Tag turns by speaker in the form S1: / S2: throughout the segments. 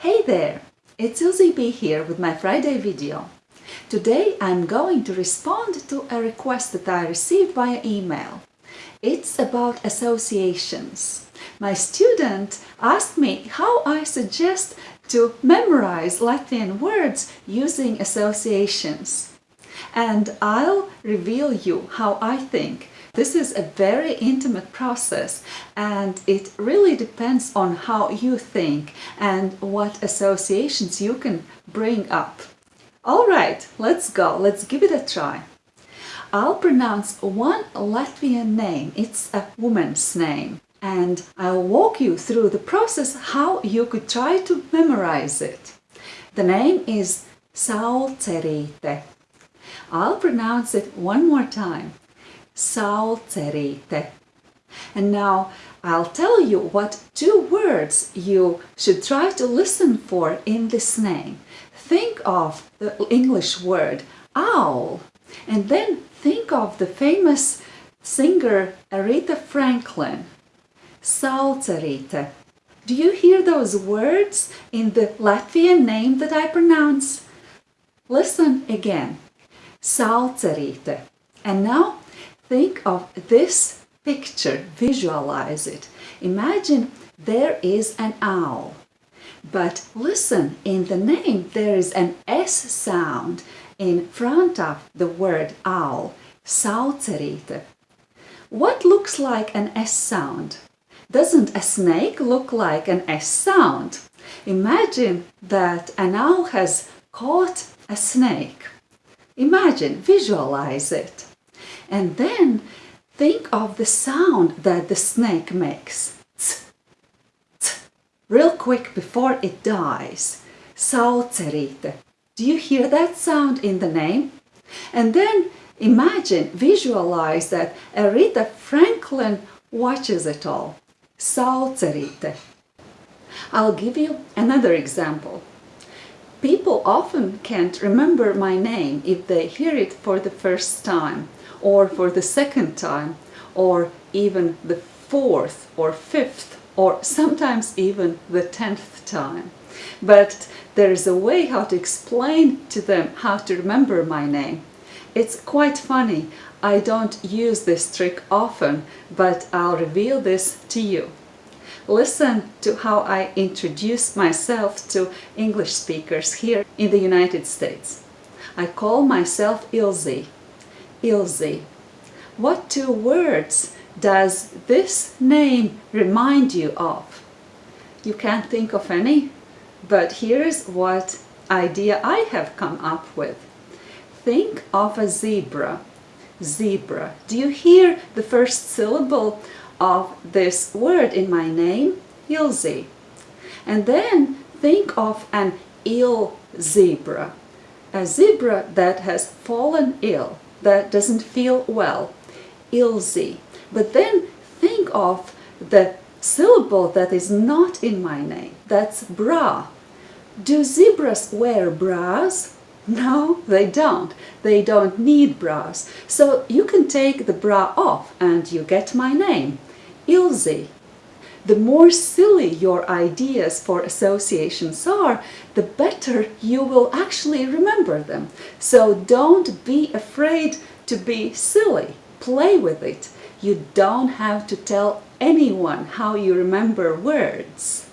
S1: Hey there! It's Ilze B here with my Friday video. Today I'm going to respond to a request that I received via email. It's about associations. My student asked me how I suggest to memorize Latvian words using associations. And I'll reveal you how I think this is a very intimate process and it really depends on how you think and what associations you can bring up. Alright, let's go, let's give it a try. I'll pronounce one Latvian name, it's a woman's name and I'll walk you through the process how you could try to memorize it. The name is Saulcerīte. I'll pronounce it one more time. Saulcerīte. And now I'll tell you what two words you should try to listen for in this name. Think of the English word owl and then think of the famous singer Aretha Franklin. Saulcerīte. Do you hear those words in the Latvian name that I pronounce? Listen again. Saulcerīte. And now Think of this picture, visualize it. Imagine there is an owl. But listen, in the name there is an S sound in front of the word owl, Saulcerīte. What looks like an S sound? Doesn't a snake look like an S sound? Imagine that an owl has caught a snake. Imagine, visualize it. And then think of the sound that the snake makes. Real quick before it dies. Saulcerīte. Do you hear that sound in the name? And then imagine, visualize that Aretha Franklin watches it all. Saulcerīte. I'll give you another example. People often can't remember my name if they hear it for the first time or for the second time or even the fourth or fifth or sometimes even the tenth time. But there is a way how to explain to them how to remember my name. It's quite funny. I don't use this trick often, but I'll reveal this to you. Listen to how I introduce myself to English speakers here in the United States. I call myself Ilze, Ilze. What two words does this name remind you of? You can't think of any, but here's what idea I have come up with. Think of a zebra. Zebra. Do you hear the first syllable of this word in my name? Ilze. And then think of an ill zebra. A zebra that has fallen ill that doesn't feel well, Ilze. But then think of the syllable that is not in my name, that's bra. Do zebras wear bras? No, they don't. They don't need bras. So you can take the bra off and you get my name, Ilze the more silly your ideas for associations are, the better you will actually remember them. So don't be afraid to be silly. Play with it. You don't have to tell anyone how you remember words.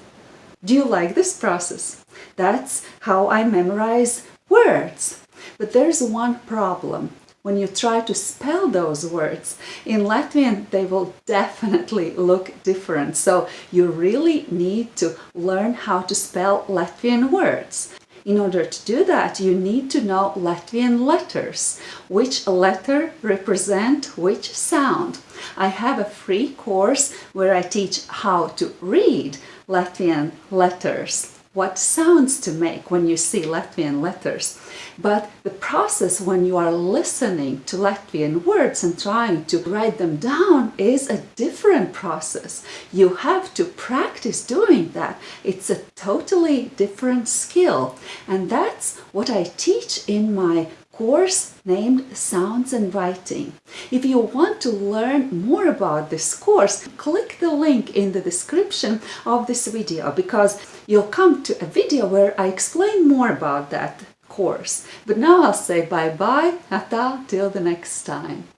S1: Do you like this process? That's how I memorize words. But there's one problem when you try to spell those words. In Latvian, they will definitely look different. So you really need to learn how to spell Latvian words. In order to do that, you need to know Latvian letters, which letter represent which sound. I have a free course where I teach how to read Latvian letters what sounds to make when you see Latvian letters. But the process when you are listening to Latvian words and trying to write them down is a different process. You have to practice doing that. It's a totally different skill. And that's what I teach in my course named Sounds and Writing. If you want to learn more about this course, click the link in the description of this video because you'll come to a video where I explain more about that course. But now I'll say bye-bye, ata, till the next time.